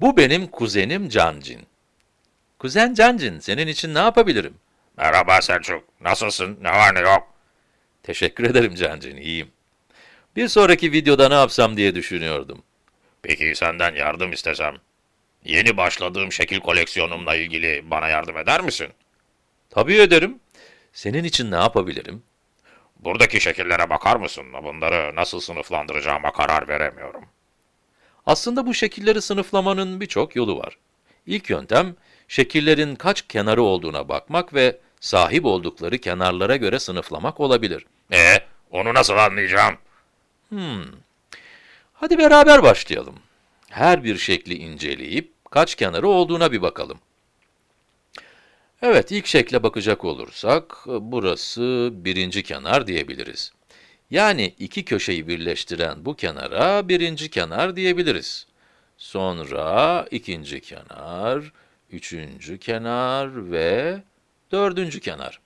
Bu benim kuzenim Cancin. Kuzen Cancin, senin için ne yapabilirim? Merhaba Selçuk. Nasılsın? Ne var ne yok? Teşekkür ederim Cancin, iyiyim. Bir sonraki videoda ne yapsam diye düşünüyordum. Peki senden yardım istesem. Yeni başladığım şekil koleksiyonumla ilgili bana yardım eder misin? Tabii ederim. Senin için ne yapabilirim? Buradaki şekillere bakar mısın? Bunları nasıl sınıflandıracağıma karar veremiyorum. Aslında bu şekilleri sınıflamanın birçok yolu var. İlk yöntem, şekillerin kaç kenarı olduğuna bakmak ve sahip oldukları kenarlara göre sınıflamak olabilir. E, onu nasıl anlayacağım? Hadi beraber başlayalım. Her bir şekli inceleyip kaç kenarı olduğuna bir bakalım. Evet, ilk şekle bakacak olursak, burası birinci kenar diyebiliriz. Yani iki köşeyi birleştiren bu kenara birinci kenar diyebiliriz. Sonra ikinci kenar, üçüncü kenar ve dördüncü kenar.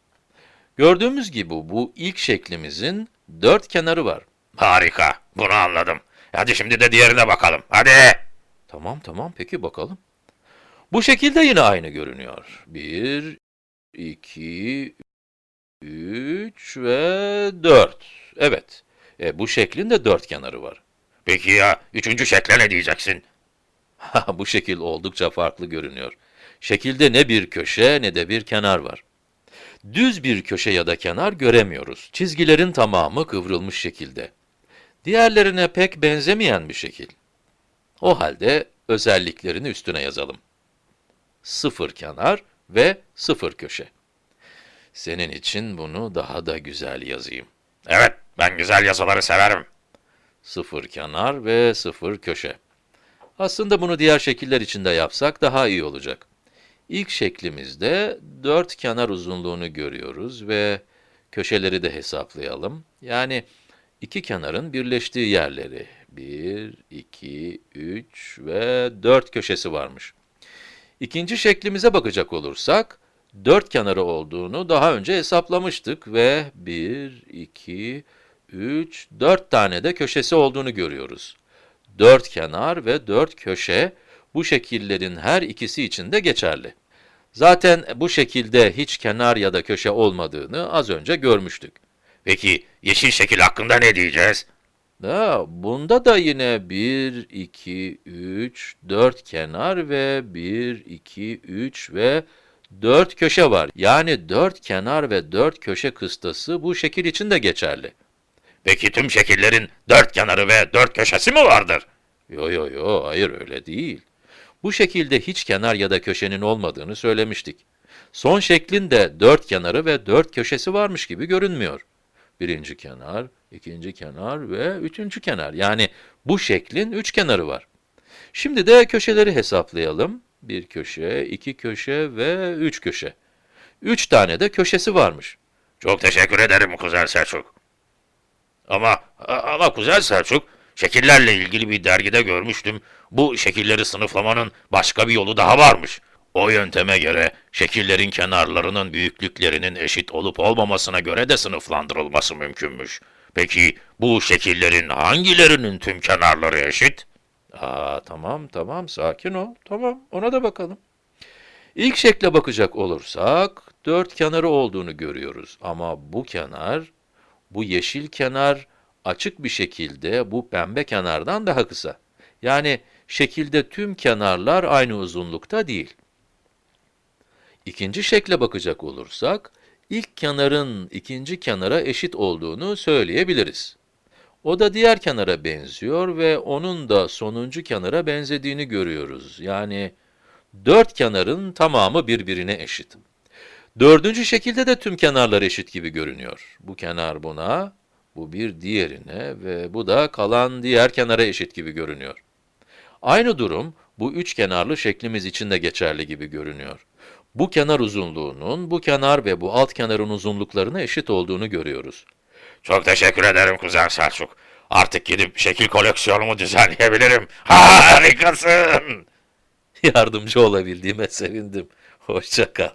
Gördüğümüz gibi bu ilk şeklimizin dört kenarı var. Harika. Bunu anladım. Hadi şimdi de diğerine bakalım. Hadi. Tamam tamam peki bakalım. Bu şekilde yine aynı görünüyor. 1, 2, 3 ve 4. Evet. E, bu şeklin de dört kenarı var. Peki ya üçüncü şekle ne diyeceksin? bu şekil oldukça farklı görünüyor. Şekilde ne bir köşe ne de bir kenar var. Düz bir köşe ya da kenar göremiyoruz. Çizgilerin tamamı kıvrılmış şekilde. Diğerlerine pek benzemeyen bir şekil. O halde özelliklerini üstüne yazalım. Sıfır kenar ve sıfır köşe. Senin için bunu daha da güzel yazayım. Evet, ben güzel yazıları severim. Sıfır kenar ve sıfır köşe. Aslında bunu diğer şekiller için de yapsak daha iyi olacak. İlk şeklimizde dört kenar uzunluğunu görüyoruz ve köşeleri de hesaplayalım. Yani iki kenarın birleştiği yerleri. 1, 2, 3 ve 4 köşesi varmış. İkinci şeklimize bakacak olursak, dört kenarı olduğunu daha önce hesaplamıştık ve 1, 2, 3, 4 tane de köşesi olduğunu görüyoruz. Dört kenar ve dört köşe bu şekillerin her ikisi için de geçerli. Zaten bu şekilde hiç kenar ya da köşe olmadığını az önce görmüştük. Peki yeşil şekil hakkında ne diyeceğiz? Da, bunda da yine 1, 2, 3, 4 kenar ve 1, 2, 3 ve 4 köşe var. Yani 4 kenar ve 4 köşe kıstası bu şekil için de geçerli. Peki tüm şekillerin dört kenarı ve dört köşesi mi vardır? Yo yo yo, hayır öyle değil. Bu şekilde hiç kenar ya da köşenin olmadığını söylemiştik. Son şeklin de dört kenarı ve dört köşesi varmış gibi görünmüyor. Birinci kenar, ikinci kenar ve üçüncü kenar. Yani bu şeklin üç kenarı var. Şimdi de köşeleri hesaplayalım. Bir köşe, iki köşe ve üç köşe. Üç tane de köşesi varmış. Çok teşekkür ederim Kuzen Selçuk. Ama ama Kuzen Selçuk, şekillerle ilgili bir dergide görmüştüm. Bu şekilleri sınıflamanın başka bir yolu daha varmış. O yönteme göre şekillerin kenarlarının büyüklüklerinin eşit olup olmamasına göre de sınıflandırılması mümkünmüş. Peki bu şekillerin hangilerinin tüm kenarları eşit? Aa, tamam tamam sakin ol. Tamam ona da bakalım. İlk şekle bakacak olursak dört kenarı olduğunu görüyoruz. Ama bu kenar, bu yeşil kenar açık bir şekilde bu pembe kenardan daha kısa. Yani şekilde tüm kenarlar aynı uzunlukta değil. İkinci şekle bakacak olursak, ilk kenarın ikinci kenara eşit olduğunu söyleyebiliriz. O da diğer kenara benziyor ve onun da sonuncu kenara benzediğini görüyoruz. Yani dört kenarın tamamı birbirine eşit. Dördüncü şekilde de tüm kenarlar eşit gibi görünüyor. Bu kenar buna, bu bir diğerine ve bu da kalan diğer kenara eşit gibi görünüyor. Aynı durum bu üç kenarlı şeklimiz için de geçerli gibi görünüyor. Bu kenar uzunluğunun bu kenar ve bu alt kenarın uzunluklarına eşit olduğunu görüyoruz. Çok teşekkür ederim Kuzen Selçuk. Artık gidip şekil koleksiyonumu düzenleyebilirim. Harikasın! Yardımcı olabildiğime sevindim. Hoşça kal.